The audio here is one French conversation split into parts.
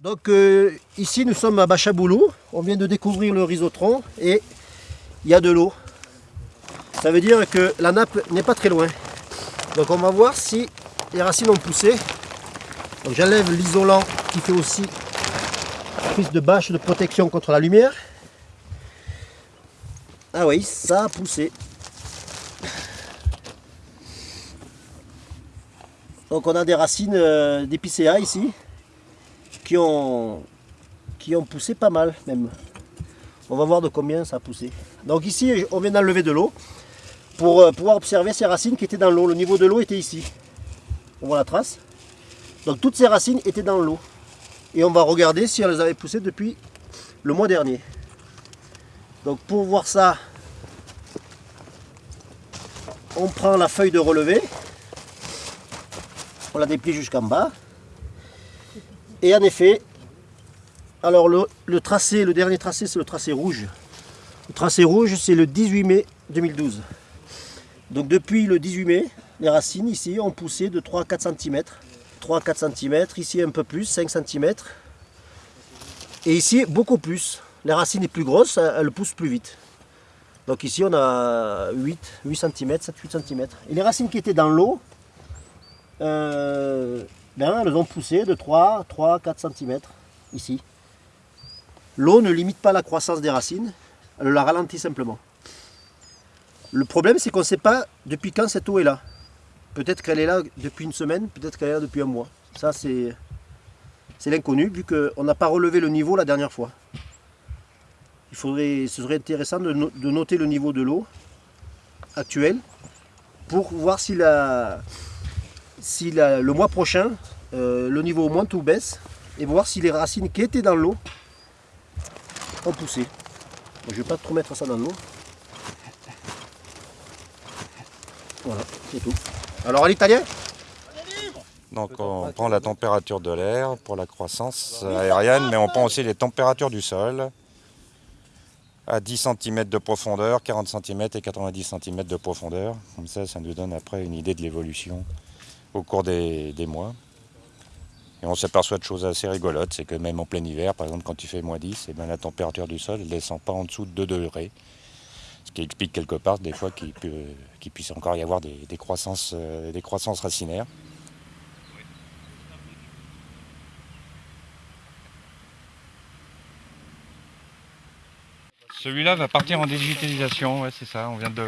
Donc euh, ici nous sommes à Bachaboulou, on vient de découvrir le rhizotron et il y a de l'eau. Ça veut dire que la nappe n'est pas très loin. Donc on va voir si les racines ont poussé. Donc j'enlève l'isolant qui fait aussi prise de bâche de protection contre la lumière. Ah oui, ça a poussé. Donc on a des racines euh, d'épicéa ici qui ont, qui ont poussé pas mal même. On va voir de combien ça a poussé. Donc ici, on vient d'enlever de l'eau pour euh, pouvoir observer ces racines qui étaient dans l'eau. Le niveau de l'eau était ici. On voit la trace. Donc toutes ces racines étaient dans l'eau. Et on va regarder si elles avaient poussé depuis le mois dernier. Donc pour voir ça, on prend la feuille de relevé, on la déplie jusqu'en bas, et en effet, alors le, tracé, le dernier tracé, c'est le tracé rouge. Le tracé rouge, c'est le 18 mai 2012. Donc depuis le 18 mai, les racines ici ont poussé de 3 à 4 cm. 3 à 4 cm, ici un peu plus, 5 cm. Et ici, beaucoup plus. Les racines sont plus grosses, elles poussent plus vite. Donc ici, on a 8, 8 cm, 7-8 cm. Et les racines qui étaient dans l'eau, euh, ben, elles ont poussé de 3, 3, 4 cm ici. L'eau ne limite pas la croissance des racines, elle la ralentit simplement. Le problème, c'est qu'on ne sait pas depuis quand cette eau est là. Peut-être qu'elle est là depuis une semaine, peut-être qu'elle est là depuis un mois. Ça, c'est l'inconnu, vu qu'on n'a pas relevé le niveau la dernière fois. Il faudrait, ce serait intéressant de, noter le niveau de l'eau actuel pour voir si la, si le mois prochain, euh, le niveau monte ou baisse, et voir si les racines qui étaient dans l'eau ont poussé. je ne vais pas trop mettre ça dans l'eau. Voilà, c'est tout. Alors à l'italien donc on prend la température de l'air pour la croissance aérienne, mais on prend aussi les températures du sol à 10 cm de profondeur, 40 cm et 90 cm de profondeur. Comme ça, ça nous donne après une idée de l'évolution au cours des, mois. Et on s'aperçoit de choses assez rigolotes, c'est que même en plein hiver, par exemple quand il fait moins 10, et eh bien la température du sol ne descend pas en dessous de 2 degrés. Ce qui explique quelque part des fois qu'il puisse encore y avoir des, croissances, euh, des croissances racinaires. Celui-là va partir en digitalisation, c'est ça, on vient de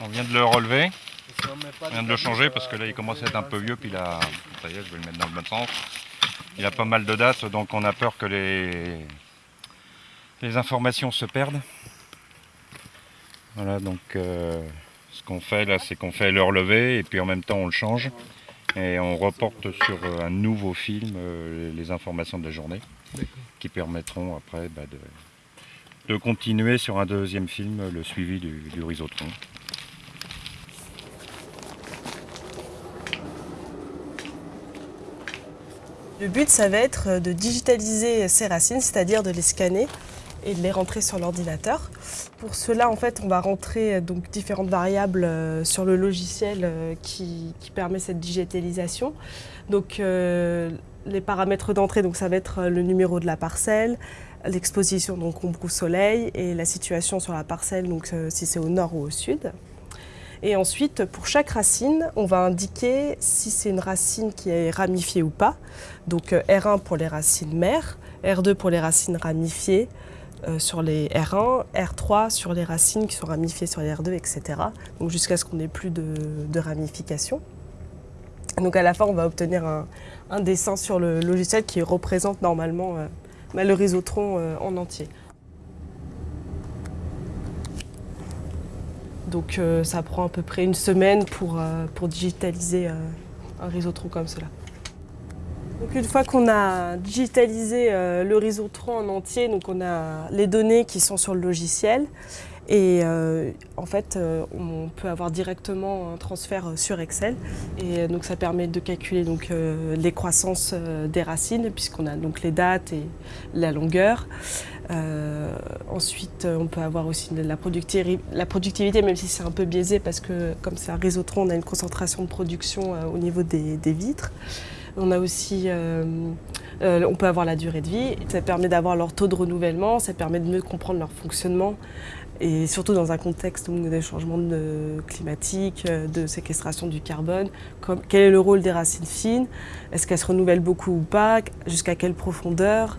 on vient de le relever. On vient de le changer parce que là il commence à être un peu vieux, puis là, ça y est, je vais le mettre dans le bon sens. Il a pas mal de dates, donc on a peur que les, les informations se perdent. Voilà, donc euh, ce qu'on fait là, c'est qu'on fait le relevé et puis en même temps on le change et on reporte sur un nouveau film euh, les informations de la journée qui permettront après bah, de, continuer sur un deuxième film le suivi du, du rhizotron. Le but, ça va être de digitaliser ces racines, c'est-à-dire de les scanner et de les rentrer sur l'ordinateur. Pour cela, en fait, on va rentrer donc différentes variables euh, sur le logiciel euh, qui, permet cette digitalisation. Donc, euh, les paramètres d'entrée, donc ça va être le numéro de la parcelle, l'exposition donc ombre ou soleil et la situation sur la parcelle, donc si c'est au nord ou au sud. Et ensuite, pour chaque racine, on va indiquer si c'est une racine qui est ramifiée ou pas. Donc euh, R1 pour les racines mères, R2 pour les racines ramifiées euh, sur les R1, R3 sur les racines qui sont ramifiées sur les R2, etc. Donc jusqu'à ce qu'on n'ait plus de, ramification. Donc à la fin, on va obtenir un, dessin sur le logiciel qui représente normalement euh, le rhizotron en entier. Donc euh, ça prend à peu près une semaine pour, euh, pour digitaliser euh, un rhizotron comme cela. Donc une fois qu'on a digitalisé le rhizotron en entier, donc on a les données qui sont sur le logiciel et en fait on peut avoir directement un transfert sur Excel et donc ça permet de calculer donc les croissances des racines puisqu'on a donc les dates et la longueur. Euh, ensuite, on peut avoir aussi la productivité, même si c'est un peu biaisé parce que comme c'est un rhizotron, on a une concentration de production euh, au niveau des, vitres. On a aussi, euh, on peut avoir la durée de vie. Ça permet d'avoir leur taux de renouvellement, ça permet de mieux comprendre leur fonctionnement et surtout dans un contexte de changements climatiques, de séquestration du carbone. quel est le rôle des racines fines? Est-ce qu'elles se renouvellent beaucoup ou pas? Jusqu'à quelle profondeur?